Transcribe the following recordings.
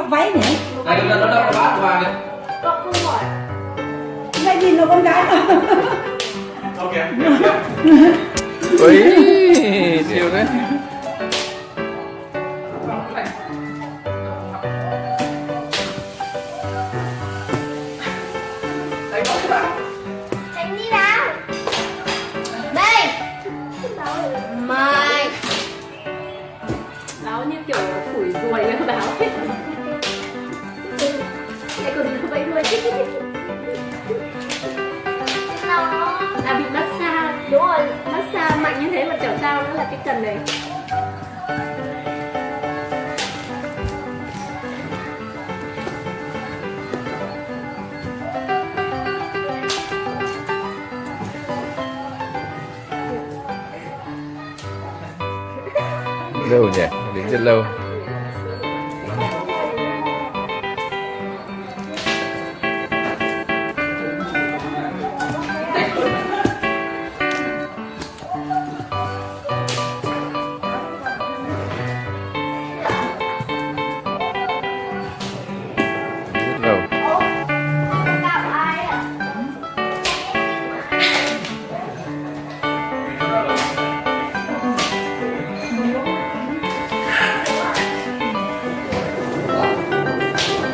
mặc váy nhỉ? Đây nó nó đâu có bát kìa con không hỏi lại nhìn là con gái mà. Ok Ui, siêu đấy Vẫy đuôi. Nó À bị massage. Đúng rồi. Massage mạnh như thế mà chẳng sao nữa là cái cần này. Lâu nhỉ, đến rất lâu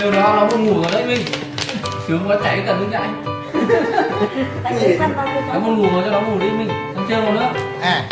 Điều đó nó buồn ngủ rồi đấy Minh Sướng quá chạy cần đứng chạy Nó buồn ngủ rồi cho nó ngủ đi Minh Không chơi nữa. À